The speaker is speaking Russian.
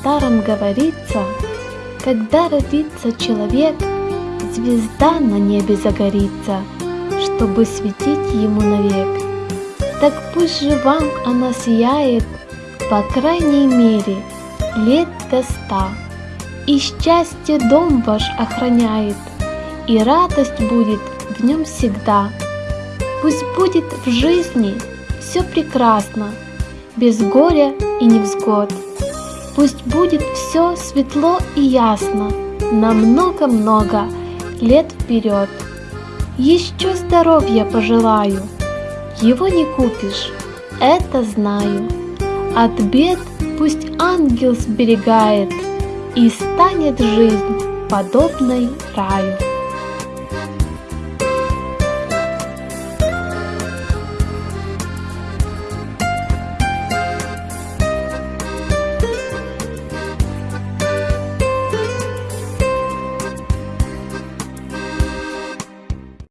старом говорится, когда родится человек, звезда на небе загорится, чтобы светить ему навек. Так пусть же вам она сияет, по крайней мере, лет до ста, и счастье дом ваш охраняет, и радость будет в нем всегда. Пусть будет в жизни все прекрасно, без горя и невзгод. Пусть будет все светло и ясно на много-много лет вперед. Еще здоровья пожелаю, его не купишь, это знаю. От бед пусть ангел сберегает, и станет жизнь подобной раю.